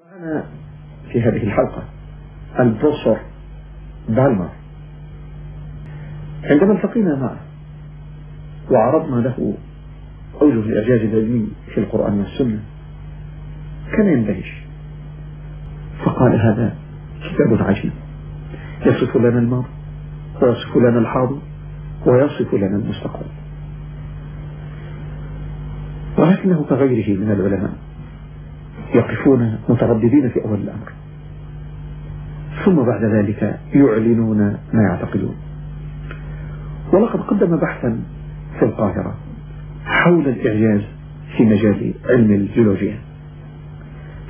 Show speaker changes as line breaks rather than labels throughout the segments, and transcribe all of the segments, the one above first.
معنا في هذه الحلقة البروفيسور بالمر. عندما التقينا معه وعرضنا له أوجه الإعجاز العلمي في القرآن والسنة كان يندهش. فقال هذا كتاب عجيب. يصف لنا الماضي ويصف لنا الحاضر ويصف لنا المستقبل. ولكنه كغيره من العلماء يقفون مترددين في أول الأمر. ثم بعد ذلك يعلنون ما يعتقدون. ولقد قدم بحثا في القاهرة حول الإعجاز في مجال علم الجيولوجيا.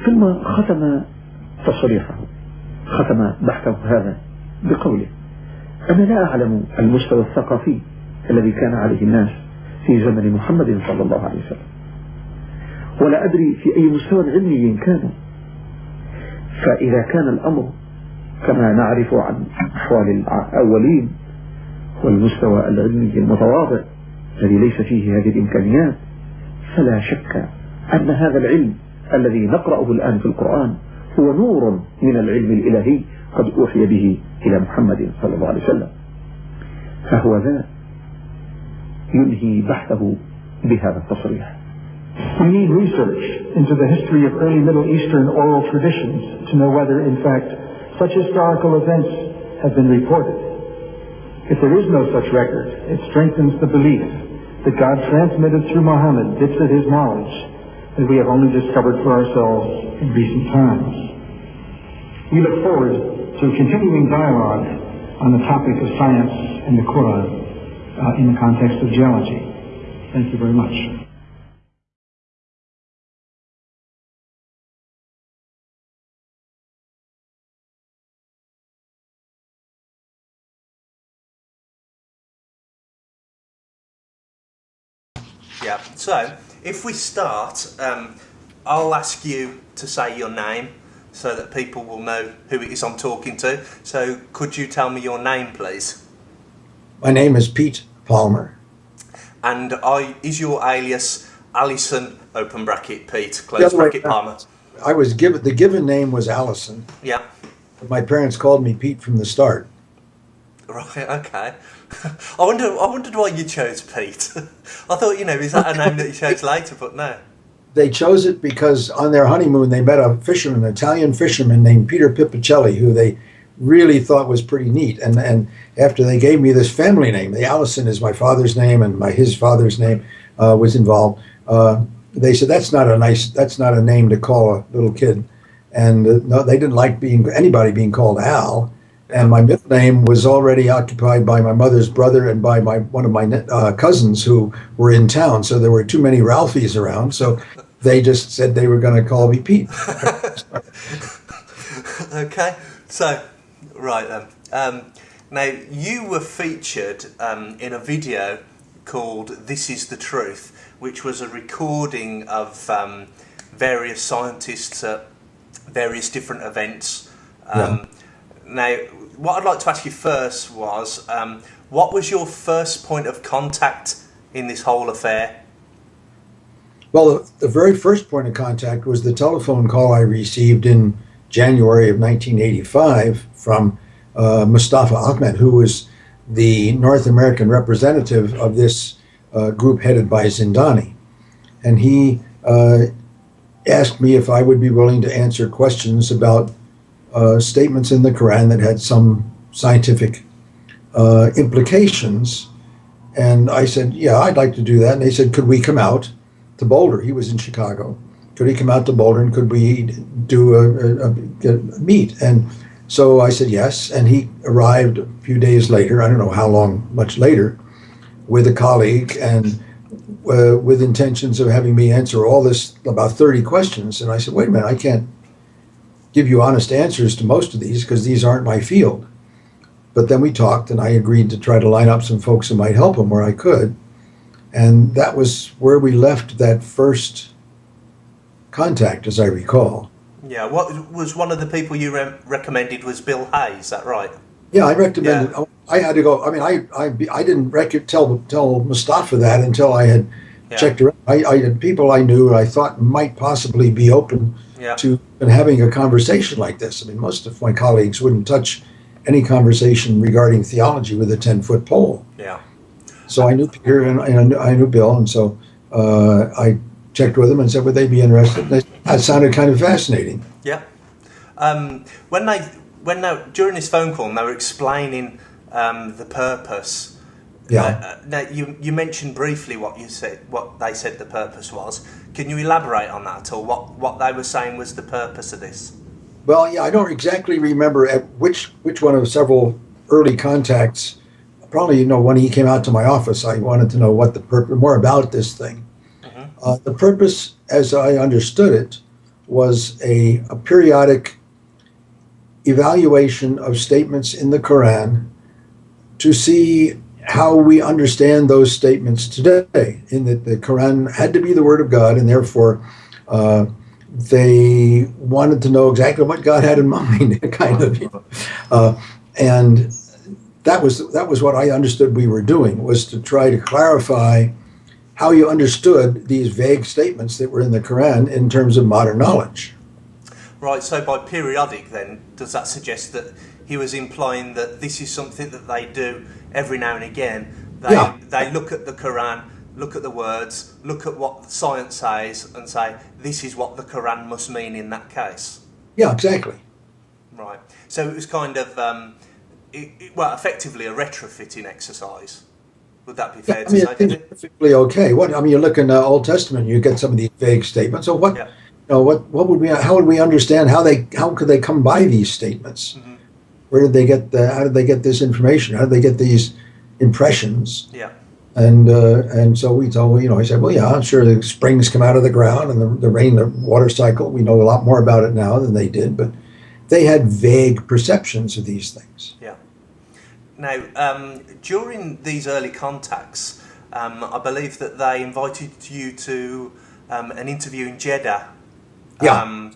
ثم ختم تصريحه ختم بحثه هذا بقوله أنا لا أعلم المستوى الثقافي الذي كان عليه الناس في زمن محمد صلى الله عليه وسلم. ولا أدري في أي مستوى علمي كانوا فإذا كان الأمر كما نعرف عن أحوال الأولين والمستوى العلمي المتواضع الذي ليس فيه هذه الإمكانيات فلا شك أن هذا العلم الذي نقرأه الآن في القرآن هو نور من العلم الإلهي قد أوحي به إلى محمد صلى الله عليه وسلم. فهو ذا ينهي بحثه بهذا التصريح.
We need research into the history of early Middle Eastern oral traditions to know whether, in fact, such historical events have been reported. If there is no such record, it strengthens the belief that God transmitted through Muhammad bits of his knowledge that we have only discovered for ourselves in recent times. We look forward to continuing dialogue on the topic of science and the Quran uh, in the context of geology. Thank you very much.
Yeah. So if we start, um, I'll ask you to say your name so that people will know who it is I'm talking to. So could you tell me your name, please?
My name is Pete Palmer.
And I, is your alias Alison open bracket Pete close bracket. Palmer?
I was given the given name was Allison.
Yeah.
But my parents called me Pete from the start.
Right. Okay. I wonder. I wondered why you chose Pete. I thought you know is that a name that you chose later, but no.
They chose it because on their honeymoon they met a fisherman, an Italian fisherman named Peter Pipicelli, who they really thought was pretty neat. And and after they gave me this family name, the Allison is my father's name, and my his father's name uh, was involved. Uh, they said that's not a nice, that's not a name to call a little kid. And uh, no, they didn't like being anybody being called Al. And my middle name was already occupied by my mother's brother and by my one of my uh, cousins who were in town. So there were too many Ralphies around. So they just said they were going to call me Pete.
okay, so right then. Um, now you were featured um, in a video called "This Is the Truth," which was a recording of um, various scientists at various different events. Um, Now, what I'd like to ask you first was, um, what was your first point of contact in this whole affair?
Well, the, the very first point of contact was the telephone call I received in January of 1985 from uh, Mustafa Ahmed, who was the North American representative of this uh, group headed by Zindani. And he uh, asked me if I would be willing to answer questions about uh, statements in the Quran that had some scientific uh, implications. And I said, Yeah, I'd like to do that. And they said, Could we come out to Boulder? He was in Chicago. Could he come out to Boulder and could we do a, a, a, meet? And so I said yes. And he arrived a few days later, I don't know how long, much later, with a colleague and uh, with intentions of having me answer all this about 30 questions. And I said, Wait a minute, I can't give you honest answers to most of these because these aren't my field. But then we talked, and I agreed to try to line up some folks who might help him where I could. And that was where we left that first contact, as I recall.
Yeah, what was one of the people you re- recommended was Bill Hayes, is that right?
Yeah, I recommended. I had to go. I mean, I I, I didn't rec- tell tell Mustafa that until I had
Yeah.
checked around. I, I had people I knew I thought might possibly be open
Yeah.
to and having a conversation like this. I mean, most of my colleagues wouldn't touch any conversation regarding theology with a 10 foot pole.
Yeah.
So I knew Peter and, and I, knew, I knew Bill, and so uh, I checked with them and said, would they be interested? They, that sounded kind of fascinating.
Yeah. Um, when they when they during this phone call and they were explaining um, the purpose.
Yeah.
Uh, now you you mentioned briefly what you said what they said the purpose was. Can you elaborate on that at all? What what they were saying was the purpose of this?
Well, yeah, I don't exactly remember at which which one of several early contacts. Probably, you know, when he came out to my office, I wanted to know what the purpose, more about this thing. Uh, the purpose, as I understood it, was a, a periodic evaluation of statements in the Quran to see how we understand those statements today. In that the Quran had to be the Word of God, and therefore. Uh, they wanted to know exactly what God had in mind, kind of, you know. uh, and that was that was what I understood we were doing was to try to clarify how you understood these vague statements that were in the Quran in terms of modern knowledge.
Right. So by periodic, then does that suggest that he was implying that this is something that they do every now and again? They
Yeah.
they look at the Quran, look at the words, look at what science says, and say this is what the Quran must mean in that case.
Yeah, exactly.
Right. So it was kind of, um, it, it- well, effectively a retrofitting exercise. Would that be fair
Yeah, I
to
mean,
say?
I think it's perfectly okay. What I mean, you look in the Old Testament, you get some of these vague statements. So what?
Yeah.
You know, what what would we? How would we understand how they how could they come by these statements?
Mhm.
Where did they get the? How did they get this information? How did they get these impressions?
Yeah.
And uh, and so we told you know I said well yeah I'm sure the springs come out of the ground and the, the rain the water cycle we know a lot more about it now than they did but they had vague perceptions of these things
Yeah. Now, um, during these early contacts, um, I believe that they invited you to um, an interview in Jeddah.
Yeah.
Um,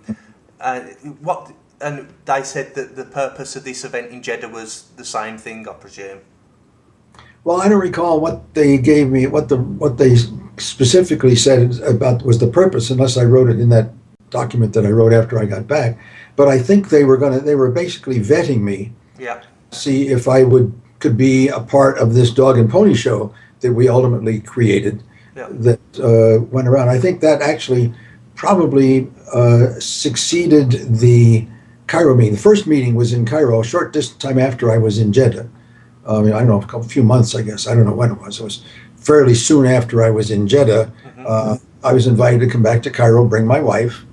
uh, what and they said that the purpose of this event in Jeddah was the same thing, I presume.
well I don't recall what they gave me what the what they specifically said about was the purpose unless I wrote it in that document that I wrote after I got back but I think they were gonna they were basically vetting me
Yeah.
see if I would could be a part of this dog and pony show that we ultimately created
Yeah.
that uh, went around. I think that actually probably uh, succeeded the Cairo meeting. The first meeting was in Cairo, a short distance time after I was in Jeddah. I mean, I don't know, a couple, few months, I guess. I don't know when it was. It was fairly soon after I was in Jeddah. Uh, I was invited to come back to Cairo, bring my wife,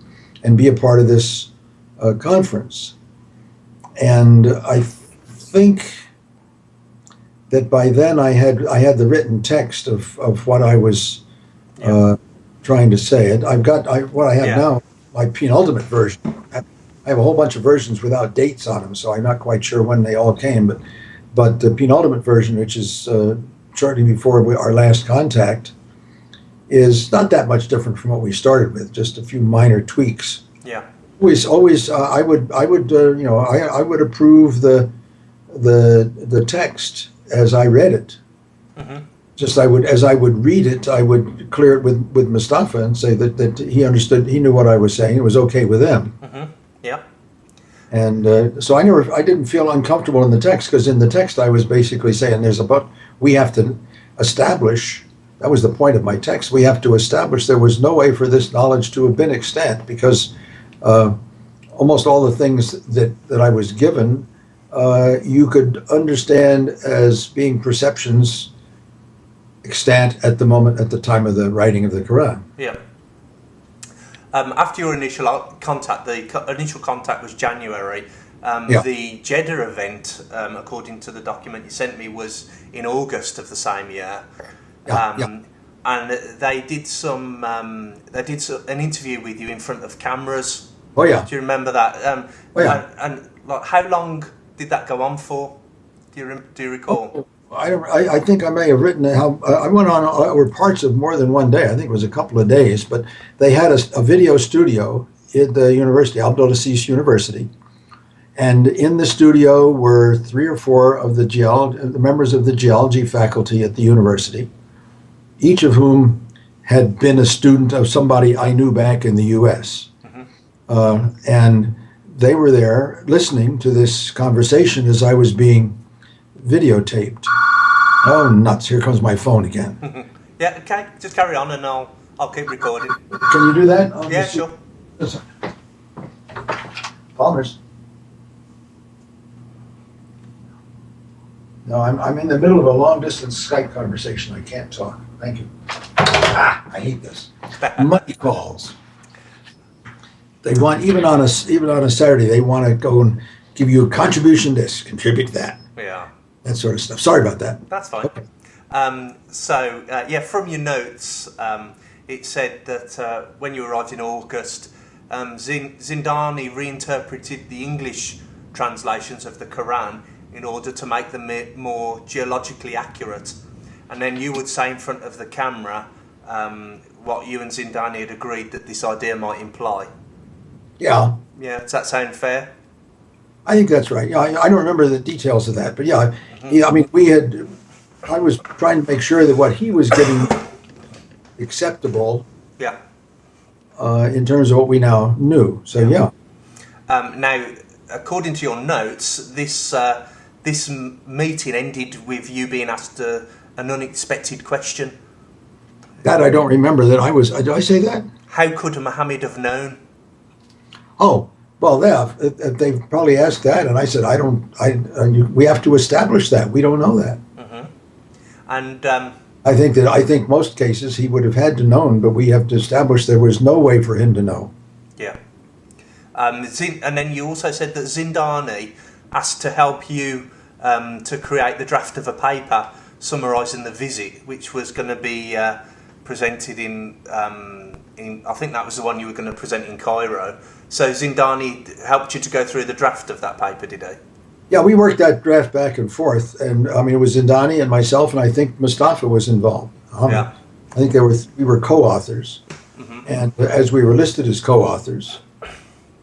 and be a part of this uh, conference. And I think that by then I had I had the written text of, of what I was uh, trying to say. And I've got I, what I have
Yeah.
now, my penultimate version. Have a whole bunch of versions without dates on them, so I'm not quite sure when they all came. But but the penultimate version, which is uh, shortly before we, our last contact, is not that much different from what we started with. Just a few minor tweaks
Yeah.
always always uh, i would i would uh, you know I, I would approve the the the text as i read it
Mhm.
just i would as i would read it i would clear it with with mustafa and say that that he understood he knew what i was saying it was okay with them
hmm Yeah.
and uh, so i never i didn't feel uncomfortable in the text because in the text i was basically saying there's about we have to establish that was the point of my text we have to establish there was no way for this knowledge to have been extant because uh, almost all the things that, that I was given, uh, you could understand as being perceptions extant at the moment, at the time of the writing of the Quran.
Yeah. Um, after your initial contact, the co- initial contact was January. Um,
Yeah.
The Jeddah event, um, according to the document you sent me, was in August of the same year.
Yeah,
um,
yeah.
And they did some. Um, they did so, an interview with you in front of cameras.
Oh, yeah.
Do you remember that? Um,
Oh, yeah.
And, and like, how long did that go on for? Do you rem- do you recall?
I, I, I think I may have written how I went on uh, were parts of more than one day. I think it was a couple of days, but they had a, a video studio at the university, Abdulaziz University, and in the studio were three or four of the the members of the geology faculty at the university, each of whom had been a student of somebody I knew back in the U.S. Uh, and they were there listening to this conversation as I was being videotaped. Oh, nuts! Here comes my phone again.
Yeah, okay, just carry on and I'll, I'll keep recording.
Can you do that? I'll
Yeah, sure.
Listen. Palmer's. No, I'm, I'm in the middle of a long distance Skype conversation. I can't talk. Thank you. Ah, I hate this. Money calls. They want, even on a, even on a Saturday, they want to go and give you a contribution this, contribute that,
Yeah,
that sort of stuff. Sorry about that.
that's fine. Um, so, uh, yeah, from your notes, um, it said that uh, when you arrived in August, um, Zindani reinterpreted the English translations of the Quran in order to make them more geologically accurate. And then you would say in front of the camera um, what you and Zindani had agreed that this idea might imply.
Yeah,
Yeah, does that sound fair?
I think that's right. Yeah, I, I don't remember the details of that, but yeah, yeah, I mean, we had, I was trying to make sure that what he was getting acceptable
Yeah.
uh, in terms of what we now knew. So yeah,
Um, now, according to your notes, this uh, this meeting ended with you being asked a, an unexpected question.
that I don't remember. That I was. Did I say that?
How could Muhammad have known?
Oh, well, yeah, they probably asked that, and I said, I don't. I uh, you, we have to establish that. We don't know that.
And um,
I think that I think most cases he would have had to known, but we have to establish there was no way for him to know.
yeah, um, Zin- and then you also said that Zindani asked to help you um, to create the draft of a paper summarising the visit, which was going to be uh, presented in. Um, in I think that was the one you were going to present in Cairo. So Zindani helped you to go through the draft of that paper, did he?
Yeah, we worked that draft back and forth, and I mean it was Zindani and myself, and I think Mustafa was involved. Um,
Yeah.
I think there were we were co-authors, and as we were listed as co-authors,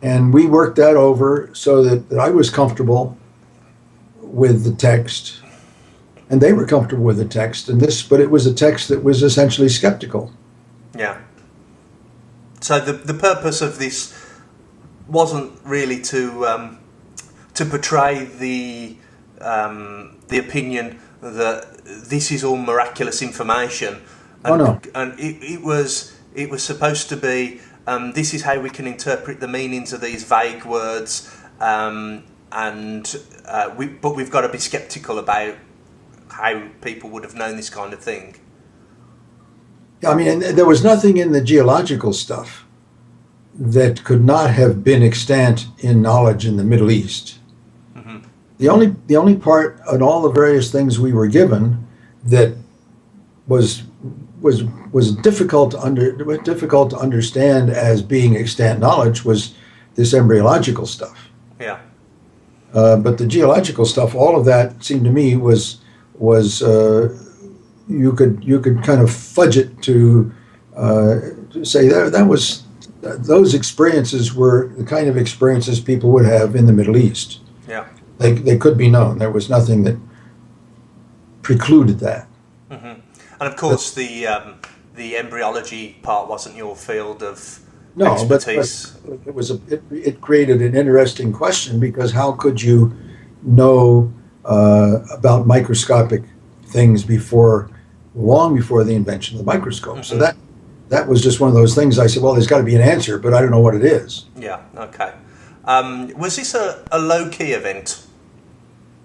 and we worked that over so that, that I was comfortable with the text, and they were comfortable with the text, and this, but it was a text that was essentially skeptical.
Yeah. So the the purpose of this wasn't really to um, to portray the um, the opinion that this is all miraculous information.
Oh, no.
And it, it was it was supposed to be um, this is how we can interpret the meanings of these vague words, um, and uh, we but we've got to be skeptical about how people would have known this kind of thing.
I mean, there was nothing in the geological stuff that could not have been extant in knowledge in the Middle East. The only the only part on all the various things we were given that was was was difficult to under difficult to understand as being extant knowledge was this embryological stuff.
Yeah.
Uh, but the geological stuff, all of that seemed to me was was uh, you could you could kind of fudge it to, uh, to say that that was those experiences were the kind of experiences people would have in the Middle East.
Yeah.
They they could be known. There was nothing that precluded that.
And of course, the um, the embryology part wasn't your field of
No, but, but it was a it, it created an interesting question because how could you know uh, about microscopic things before long before the invention of the microscope? So
Mhm.
that that was just one of those things. I said, well, there's got to be an answer, but I don't know what it is.
yeah. Okay. Um, was this a, a low key event?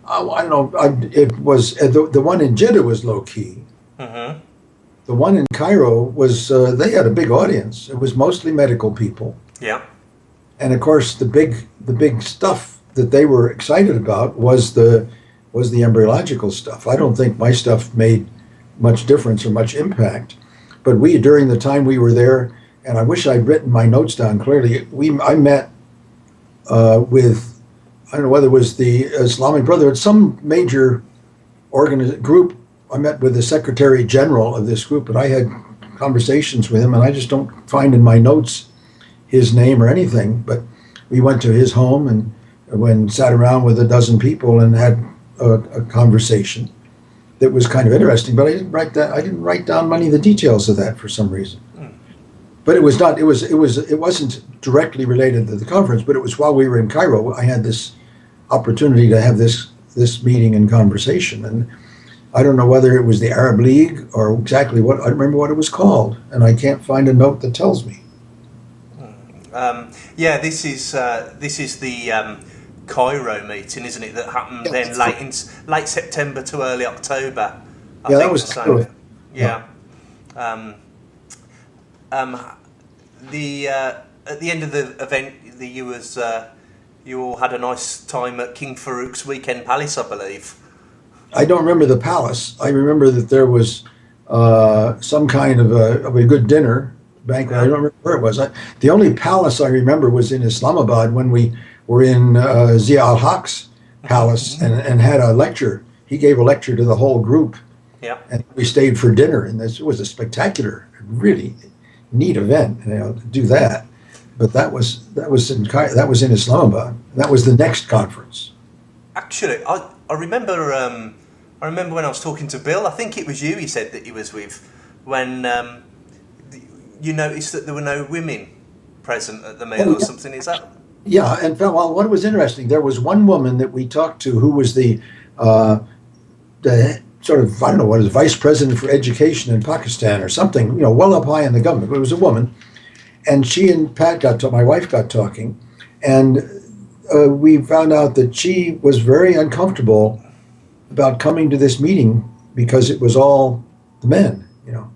Oh, I don't know. I, it was uh, the the one in Jeddah was low key.
Mm-hmm.
The one in Cairo was uh, they had a big audience. It was mostly medical people.
Yeah.
and of course the big the big stuff that they were excited about was the was the embryological stuff i don't think my stuff made much difference or much impact. But we during the time we were there and i wish i'd written my notes down clearly we i met uh, with i don't know whether it was the islamic brotherhood some major organiz- group. I met with the secretary general of this group and i had conversations with him and i just don't find in my notes his name or anything, but we went to his home and when sat around with a dozen people and had a, a conversation. That was kind of interesting, but I didn't write that. I didn't write down many of the details of that for some reason. But it was not. It was. It was. It wasn't directly related to the conference. But it was while we were in Cairo. I had this opportunity to have this this meeting and conversation, and I don't know whether it was the Arab League or exactly what. I don't remember what it was called, and I can't find a note that tells me.
Um, yeah, this is uh, this is the um, Cairo meeting, isn't it? That happened
Yeah,
then late in late September to early October. I
Yeah, that was
the same.
Cairo.
Yeah. Um, um, the uh, at the end of the event, the you was uh, you all had a nice time at King Farouk's weekend palace, I believe.
I don't remember the palace. I remember that there was uh, some kind of a, of a good dinner banquet. I don't remember where it was. I, the only palace I remember was in Islamabad when we were in uh, Zia al Haq's palace and, and had a lecture. He gave a lecture to the whole group,
Yeah.
and we stayed for dinner. And this was a spectacular, really neat event. You know, to do that. But that was that was in that was in Islamabad. That was the next conference.
Actually, I, I remember um, I remember when I was talking to Bill. I think it was you. He said that he was with when um, you noticed that there were no women present at the meal
Oh,
or
yeah.
something. Is that
Yeah, and well, what was interesting, there was one woman that we talked to who was the, uh, the sort of I don't know what is vice president for education in Pakistan or something, you know, well up high in the government. But it was a woman, and she and Pat got to my wife got talking, and uh, we found out that she was very uncomfortable about coming to this meeting because it was all the men, you know.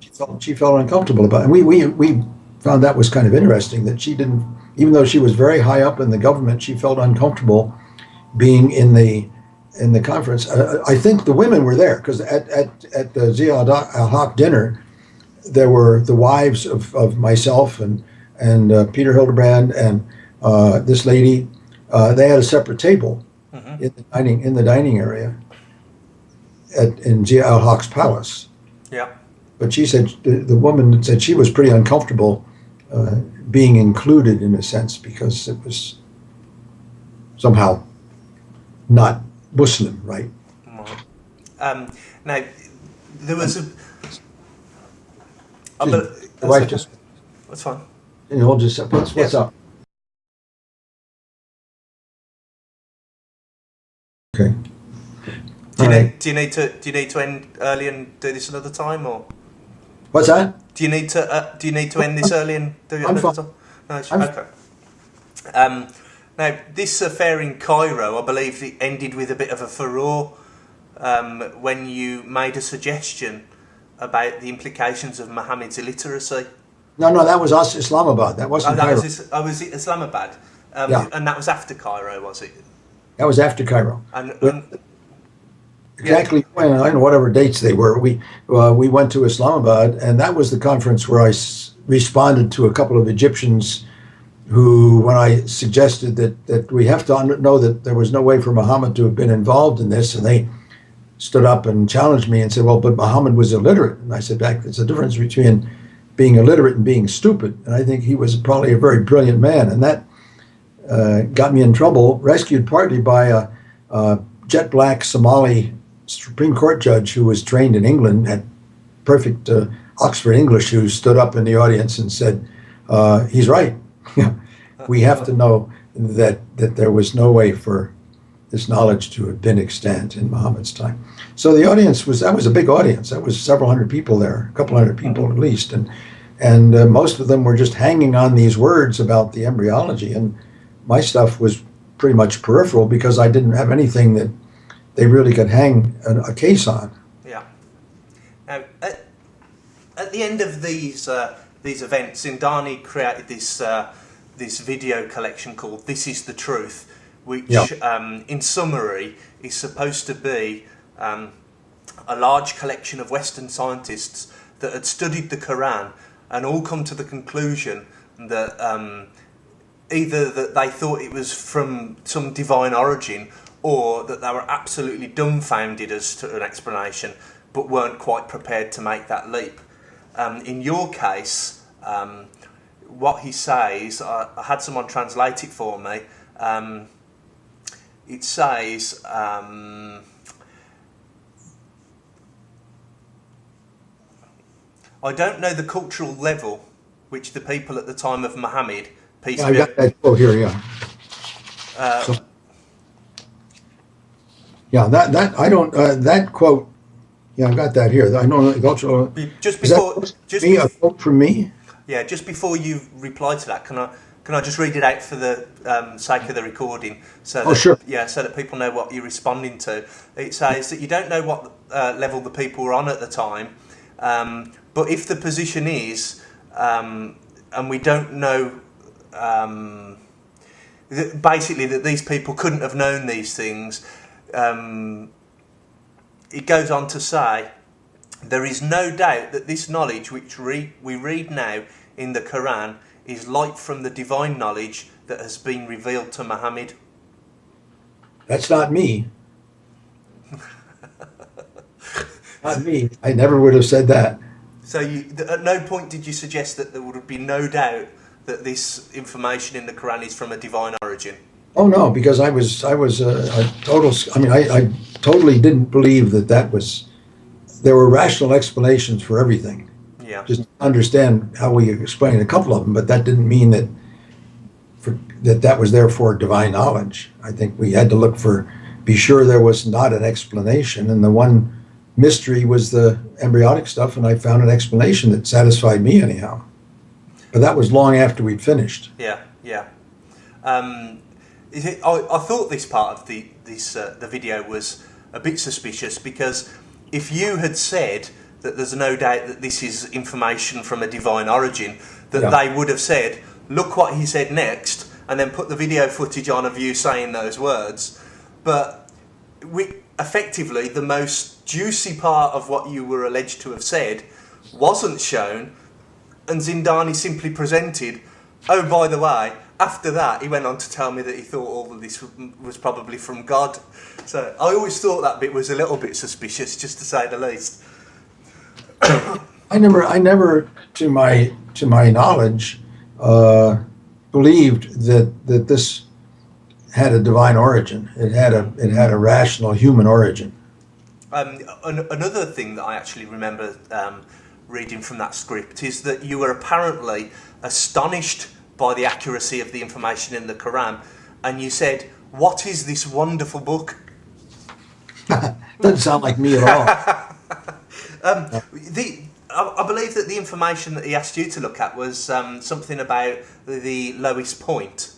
She felt she felt uncomfortable about, it. and we we we found that was kind of interesting that she didn't, even though she was very high up in the government, she felt uncomfortable being in the in the conference. Uh, I think the women were there because at, at, at the Zia al Haq dinner, there were the wives of, of myself and and uh, Peter Hildebrand and uh, this lady. Uh, they had a separate table in the dining in the dining area at in Zia al Haq's palace.
yeah?
But she said the, the woman said she was pretty uncomfortable uh, being included in a sense because it was somehow not Muslim, right?
Um, now there was a.
Excuse
bel- that's
the wife
okay.
just
That's fine.
you know, just what's, what's
Yes.
up? Okay.
Do you, need,
right.
do you need to do you need to end early and do this another time, or
What's that?
do you need to uh, do you need to end this early and do it
I'm fine.
No, it's,
I'm-
okay. Um, now this affair in Cairo, I believe, it ended with a bit of a furore um, when you made a suggestion about the implications of Mohammed's illiteracy.
No, no, that was us, Islamabad. That
Oh,
wasn't
that
Cairo.
was, oh, was it Islamabad? Um,
Yeah.
And that was after Cairo, was it?
that was after Cairo.
And, and
Exactly when I whatever dates they were. We uh, we went to Islamabad, and that was the conference where I responded to a couple of Egyptians who, when I suggested that that we have to know that there was no way for Muhammad to have been involved in this, and they stood up and challenged me and said, "Well, but Muhammad was illiterate," and I said, "Back, there's a difference between being illiterate and being stupid." And I think he was probably a very brilliant man, and that uh, got me in trouble. Rescued partly by a, a jet black Somali Supreme Court judge who was trained in England, had perfect uh, Oxford English, who stood up in the audience and said, uh, "He's right. we have to know that that there was no way for this knowledge to have been extant in Muhammad's time." So the audience was that was a big audience. That was several hundred people there, a couple hundred people at least, and and uh, most of them were just hanging on these words about the embryology, and my stuff was pretty much peripheral because I didn't have anything that they really could hang a, a case on.
Yeah. Now, at, at the end of these uh, these events, Zindani created this uh, this video collection called "This Is the Truth," which,
Yeah.
um, in summary, is supposed to be um, a large collection of Western scientists that had studied the Quran and all come to the conclusion that um, either that they thought it was from some divine origin or that they were absolutely dumbfounded as to an explanation but weren't quite prepared to make that leap. Um, in your case, um, what he says, I, I, had someone translate it for me. Um, it says, um, I don't know the cultural level which the people at the time of Muhammad, peace be
upon. Oh, here, yeah.
Uh,
so yeah, that that I don't uh, that quote. Yeah, I got that here. I know
just before, just
me? A quote from me?
yeah, just before you reply to that, can I can I just read it out for the um, sake of the recording? So
Oh,
that,
sure.
Yeah, so that people know what you're responding to. It says that you don't know what uh, level the people were on at the time, um, but if the position is, um, and we don't know. Um, basically, that these people couldn't have known these things. Um, it goes on to say, there is no doubt that this knowledge which re- we read now in the Quran is light from the divine knowledge that has been revealed to Muhammad.
That's not me. not me. I never would have said that.
So you, at no point did you suggest that there would be no doubt that this information in the Quran is from a divine origin.
Oh no, because I was I was a, a total. I mean, I, I totally didn't believe that that was. There were rational explanations for everything.
Yeah.
Just understand how we explained a couple of them, but that didn't mean that. For, that that was therefore divine knowledge. I think we had to look for, be sure there was not an explanation, and the one mystery was the embryonic stuff, and I found an explanation that satisfied me anyhow. But that was long after we'd finished.
Yeah, yeah. Um, it, I, I thought this part of the this uh, the video was a bit suspicious because if you had said that there's no doubt that this is information from a divine origin, that
Yeah.
they would have said, "Look what he said next," and then put the video footage on of you saying those words. But we, effectively, the most juicy part of what you were alleged to have said wasn't shown, and Zindani simply presented, oh, by the way, after that, he went on to tell me that he thought all of this was probably from God. So I always thought that bit was a little bit suspicious, just to say the least.
I never, I never, to my to my knowledge, uh, believed that that this had a divine origin. It had a it had a rational human origin.
Um, an- another thing that I actually remember um, reading from that script is that you were apparently astonished by the accuracy of the information in the Quran, and you said, "What is this wonderful book?"
Doesn't sound like me at all.
The, I, I believe that the information that he asked you to look at was um, something about the lowest point.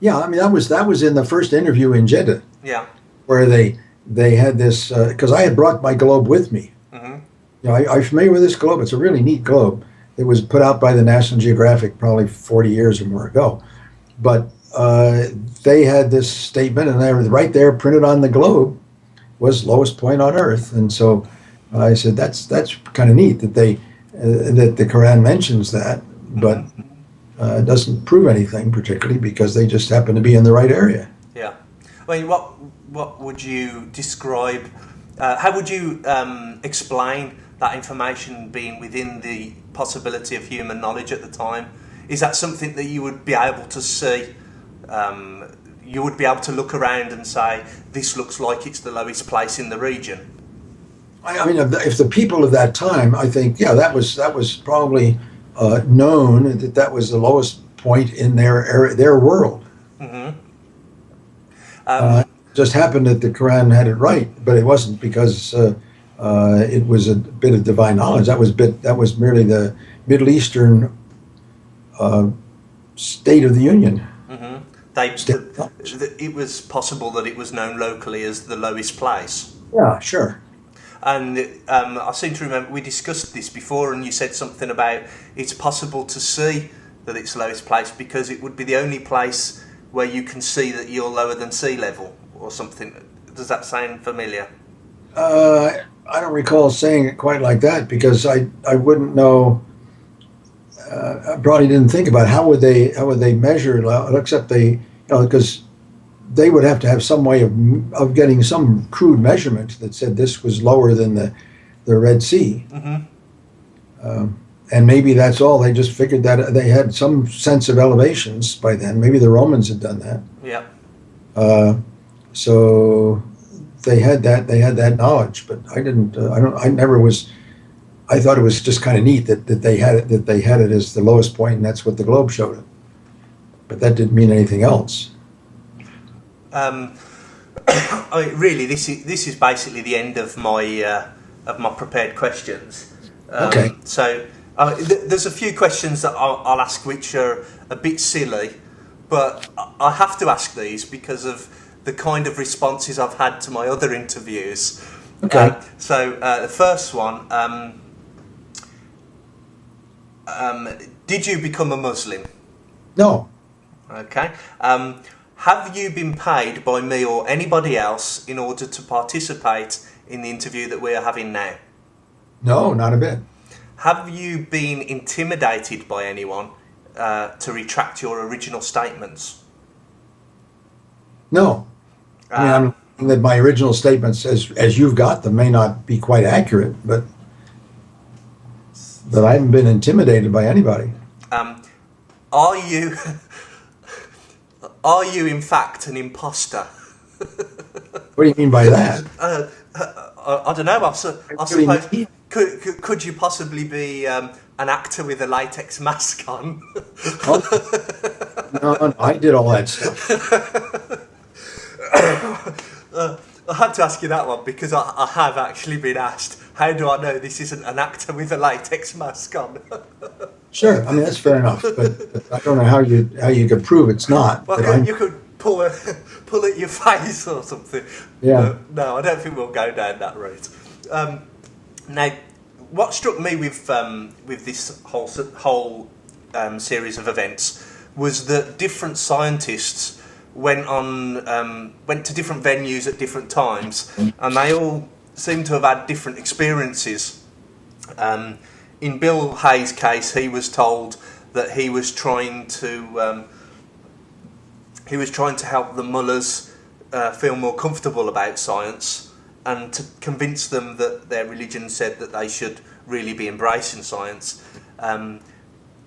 yeah, I mean that was that was in the first interview in Jeddah
Yeah,
where they they had this because I had brought my globe with me.
Mhm.
You know, I, I'm familiar with this globe. It's a really neat globe. It was put out by the National Geographic probably 40 years or more ago, but uh, they had this statement, and they were right there printed on the globe was lowest point on Earth, and so I said that's that's kind of neat that they uh, that the Quran mentions that, but uh, it doesn't prove anything particularly because they just happen to be in the right area.
yeah. I mean, what what would you describe? Uh, how would you um, explain that information being within the possibility of human knowledge at the time? Is that something that you would be able to see? Um, you would be able to look around and say, "This looks like it's the lowest place in the region."
I, I mean, if the, people of that time, I think, yeah, that was that was probably uh, known that that was the lowest point in their area, their world.
Um,
Uh, just happened that the Quran had it right, but it wasn't because uh, uh, it was a bit of divine knowledge. That was bit that was merely the Middle Eastern uh, state of the Union.
they,
Still-
th- th- it was possible that it was known locally as the lowest place.
Yeah, sure.
And um, I seem to remember we discussed this before, and you said something about it's possible to see that it's lowest place because it would be the only place where you can see that you're lower than sea level or something. Does that sound familiar?
Uh, I don't recall saying it quite like that because I, I wouldn't know. Uh, I probably didn't think about how would they how would they measure it, except they you know because they would have to have some way of of getting some crude measurement that said this was lower than the the Red Sea.
Mhm.
Um, and maybe that's all. They just figured that they had some sense of elevations by then. Maybe the Romans had done that.
Yeah.
Uh, so they had that they had that knowledge, but I didn't. Uh, I don't. I never was I thought it was just kind of neat that, that they had it that they had it as the lowest point, and that's what the Globe showed it. But that didn't mean anything else.
Um, I mean, really, this is this is basically the end of my uh, of my prepared questions. Um,
Okay.
So uh, th- there's a few questions that I'll, I'll ask which are a bit silly, but I- I have to ask these because of the kind of responses I've had to my other interviews.
Okay.
Uh, so uh, the first one. Um, um, did you become a Muslim?
No,
Okay. Um, have you been paid by me or anybody else in order to participate in the interview that we are having now?
no, not a bit.
Have you been intimidated by anyone uh, to retract your original statements?
No. I mean,
Uh,
I'm thinking that my original statements, as as you've got them, may not be quite accurate, but that I haven't been intimidated by anybody.
um, are you are you in fact an imposter?
What do you mean by that?
Uh, I, I don't know. I, I
What do you
suppose could, could could you possibly be um, an actor with a latex mask on?
No, no, I did all that stuff.
I had to ask you that one because I, I have actually been asked, how do I know this isn't an actor with a latex mask on?
Sure, I mean that's fair enough, but, I don't know how you how you could prove it's not.
well, could, you could pull a, pull at your face or something.
Yeah.
But no, I don't think we'll go down that route. Um, now, what struck me with um, with this whole whole um, series of events was that different scientists went on um, went to different venues at different times, and they all seem to have had different experiences. Um, in Bill Hay's case, he was told that he was trying to um, he was trying to help the Mullahs uh, feel more comfortable about science and to convince them that their religion said that they should really be embracing science. Um,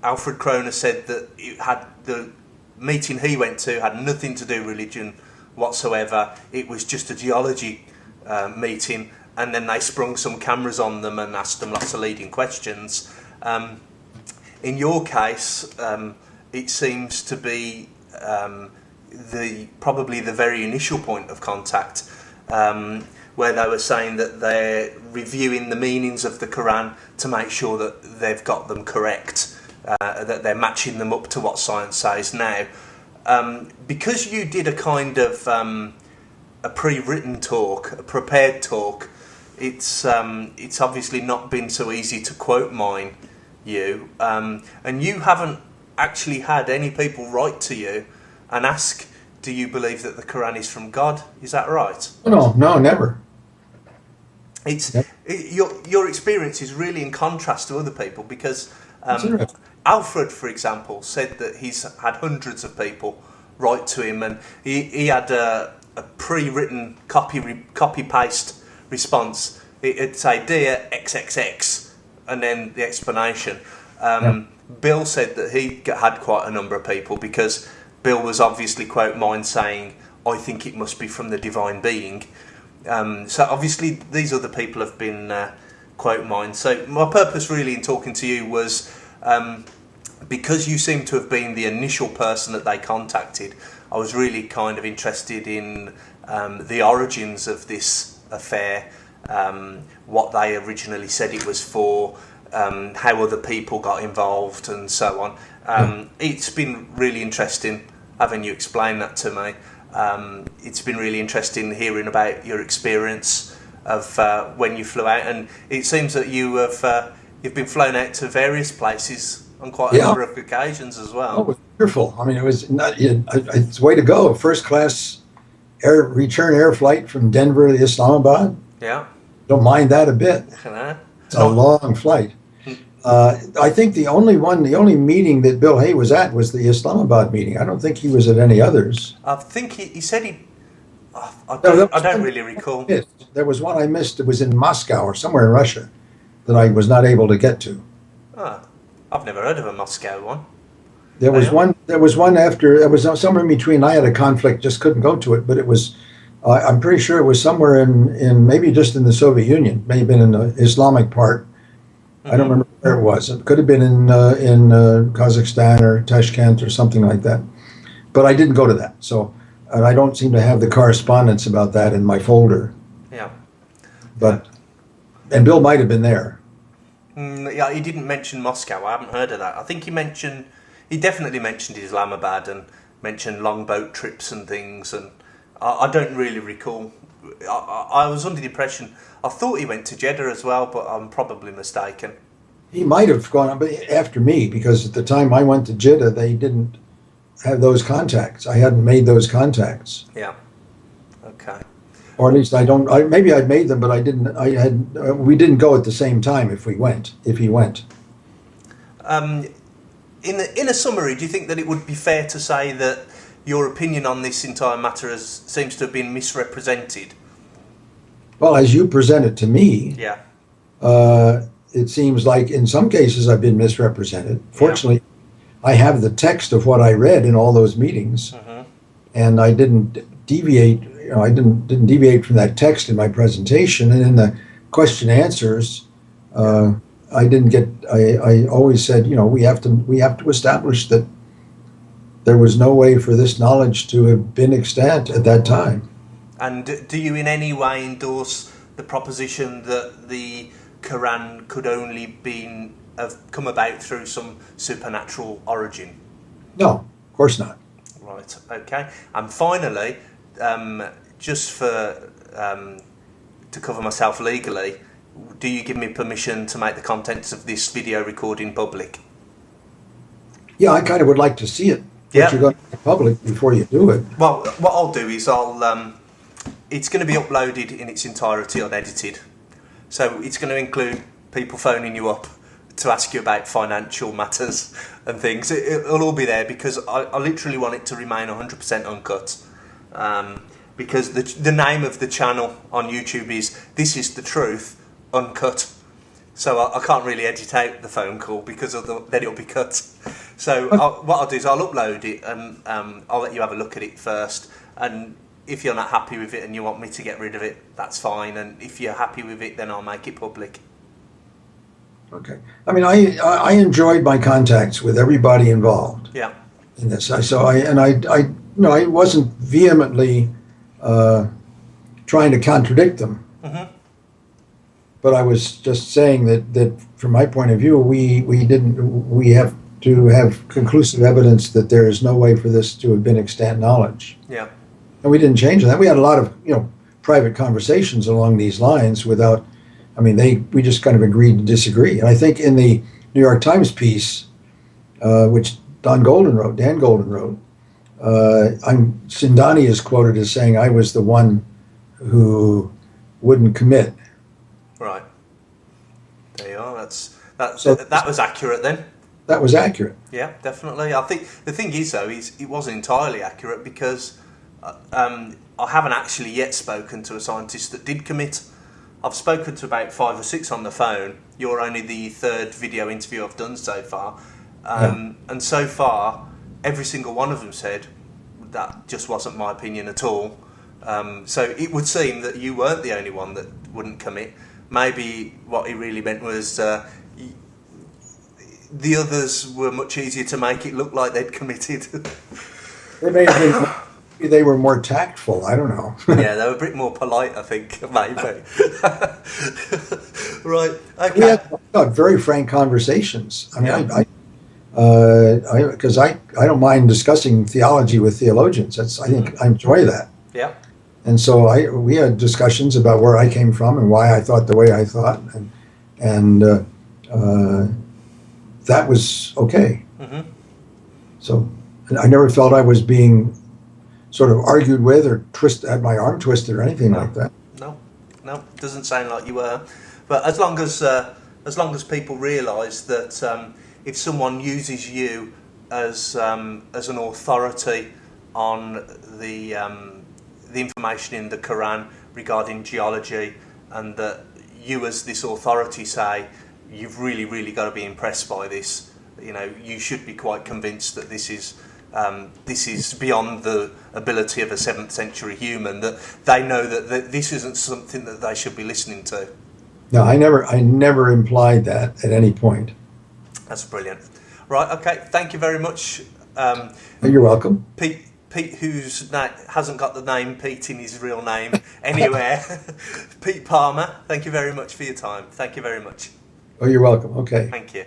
Alfred Kroner said that it had the meeting he went to had nothing to do religion whatsoever. It was just a geology uh, meeting, and then they sprung some cameras on them and asked them lots of leading questions. Um, in your case, um, it seems to be um, the probably the very initial point of contact, um, where they were saying that they're reviewing the meanings of the Quran to make sure that they've got them correct, uh, that they're matching them up to what science says now. Um, because you did a kind of um, a pre-written talk, a prepared talk, it's um, it's obviously not been so easy to quote mine you, um, and you haven't actually had any people write to you and ask, "Do you believe that the Quran is from God?" Is that right?
no, no, never.
It's it, your your experience is really in contrast to other people because um. Alfred, for example, said that he's had hundreds of people write to him, and he, he had a, a pre-written copy re, copy paste response. It, it'd say "Dear XXX," and then the explanation. Um, Bill said that he had quite a number of people because Bill was obviously quote mine saying, "I think it must be from the divine being." Um, so obviously these other people have been uh, quote mine. So my purpose really in talking to you was um, because you seem to have been the initial person that they contacted. I was really kind of interested in um, the origins of this affair, um, what they originally said it was for, um, how other people got involved, and so on. Um, It's been really interesting having you explain that to me. Um, it's been really interesting hearing about your experience of uh, when you flew out, and it seems that you have uh, you've been flown out to various places on quite a
Yeah.
number of occasions as well.
Oh, it was wonderful. I mean, it was not, it, it's way to go. First class air return air flight from Denver to Islamabad.
Yeah,
Don't mind that a bit. It's a long flight. Uh, I think the only one, the only meeting that Bill Hay was at was the Islamabad meeting. I don't think he was at any others.
I think he, he said he. I don't,
that
I don't really recall.
There was one I missed. It was in Moscow or somewhere in Russia that I was not able to get to.
Oh, I've never heard of a Moscow one.
There was one. There was one after. There was somewhere in between. I had a conflict, just couldn't go to it. But it was. Uh, I'm pretty sure it was somewhere in in maybe just in the Soviet Union. May have been in the Islamic part. I don't remember where it was. It could have been in uh, in uh, Kazakhstan or Tashkent or something like that. But I didn't go to that. So, and I don't seem to have the correspondence about that in my folder.
Yeah.
But and Bill might have been there.
Mm, yeah, he didn't mention Moscow. I haven't heard of that. I think he mentioned, he definitely mentioned Islamabad and mentioned long boat trips and things. And I, I don't really recall. I, I, I was under the impression, I thought he went to Jeddah as well, but I'm probably mistaken.
He might have gone but after me because at the time I went to Jeddah, they didn't have those contacts. I hadn't made those contacts,
Yeah. Okay.
Or at least I don't. I, maybe I'd made them, but I didn't. I had. Uh, we didn't go at the same time. If we went, if he went,
Um, in a, in a summary, do you think that it would be fair to say that your opinion on this entire matter has, seems to have been misrepresented?
well, as you present it to me,
Yeah.
uh, it seems like in some cases I've been misrepresented. Fortunately, I have the text of what I read in all those meetings,
Mhm.
and I didn't deviate. You know, I didn't didn't deviate from that text in my presentation, and in the question answers, uh, I didn't get. I, I always said, you know, we have to we have to establish that there was no way for this knowledge to have been extant at that time.
And do you in any way endorse the proposition that the Quran could only been have come about through some supernatural origin?
No, of course not.
Right. Okay. And finally, um, just for um, to cover myself legally, do you give me permission to make the contents of this video recording public?
Yeah, I kind of would like to see it.
Yeah.
You're going to public before you do it.
Well, what I'll do is I'll. Um, it's going to be uploaded in its entirety unedited, so it's going to include people phoning you up to ask you about financial matters and things. It, it'll all be there because I, I literally want it to remain 100% uncut. Um, because the the name of the channel on YouTube is "This Is the Truth Uncut." So I, I can't really edit out the phone call because of the, then it'll be cut. So I'll, what I'll do is I'll upload it and um, I'll let you have a look at it first. And if you're not happy with it and you want me to get rid of it, that's fine. And if you're happy with it, then I'll make it public.
Okay. I mean, I, I I enjoyed my contacts with everybody involved
Yeah.
in this. I, so I, and I, I, know, I wasn't vehemently uh, trying to contradict them.
Mhm.
But I was just saying that, that from my point of view, we, we didn't, we have to have conclusive evidence that there is no way for this to have been extant knowledge.
Yeah.
And we didn't change that. We had a lot of, you know, private conversations along these lines without, I mean, they, we just kind of agreed to disagree. And I think in the New York Times piece, uh, which Don Golden wrote, Dan Golden wrote, uh, I'm, Zindani is quoted as saying, I was the one who wouldn't commit.
Right. There you are. That's that.
So-
that was accurate then.
That was accurate.
Yeah, definitely. I think the thing is though, is it wasn't entirely accurate because uh, um, I haven't actually yet spoken to a scientist that did commit. I've spoken to about five or six on the phone. You're only the third video interview I've done so far, um, and so far, every single one of them said that just wasn't my opinion at all. Um, so it would seem that you weren't the only one that wouldn't commit. Maybe what he really meant was uh, the others were much easier to make it look like they'd committed.
They may have been, maybe they were more tactful. I don't know.
yeah, they were a bit more polite, I think, maybe. right, okay.
we had no, very frank conversations. I mean,
Yeah.
I, I uh, because I, I, don't mind discussing theology with theologians. That's I think I enjoy that.
Yeah,
And so I we had discussions about where I came from and why I thought the way I thought, and and uh, uh, that was okay.
Mhm.
So I never felt I was being sort of argued with or twist had my arm twisted or anything
No.
like that.
no, no, it doesn't sound like you were. But as long as uh, as long as people realise that um, if someone uses you as um, as an authority on the um, the information in the Quran regarding geology, and that you as this authority say you've really really got to be impressed by this. You know, you should be quite convinced that this is um, this is beyond the ability of a seventh century human. That they know that, that this isn't something that they should be listening to.
No, I never, I never implied that at any point.
That's brilliant. Right, okay, thank you very much. Um,
You're welcome.
Pete, Pete, who's na- hasn't got the name Pete in his real name anywhere. Pete Palmer, thank you very much for your time. Thank you very much.
Oh, you're welcome. Okay.
Thank you.